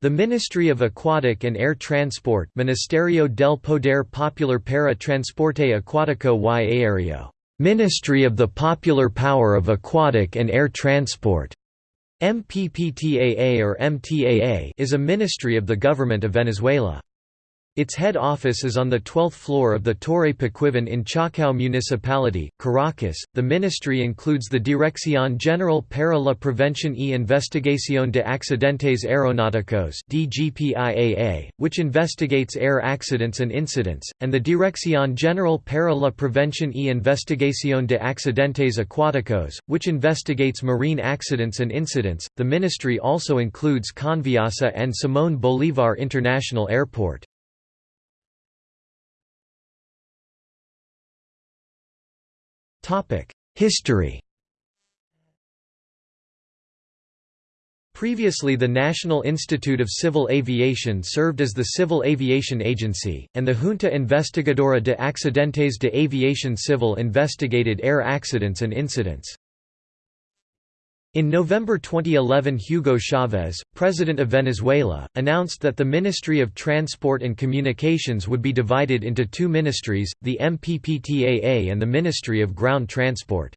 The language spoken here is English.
The Ministry of Aquatic and Air Transport Ministerio del Poder Popular para Transporte Acuático y Aéreo Ministry of the Popular Power of Aquatic and Air Transport MPPTAA or MTAA is a ministry of the government of Venezuela. Its head office is on the 12th floor of the Torre Pequiven in Chacao Municipality, Caracas. The ministry includes the Dirección General para la Prevención y Investigación de Accidentes Aeronáuticos (DGPIAA), which investigates air accidents and incidents, and the Dirección General para la Prevención y Investigación de Accidentes Acuáticos, which investigates marine accidents and incidents. The ministry also includes Conviasa and Simón Bolívar International Airport. History Previously the National Institute of Civil Aviation served as the Civil Aviation Agency, and the Junta Investigadora de Accidentes de Aviación Civil investigated air accidents and incidents. In November 2011 Hugo Chavez, President of Venezuela, announced that the Ministry of Transport and Communications would be divided into two ministries, the MPPTAA and the Ministry of Ground Transport.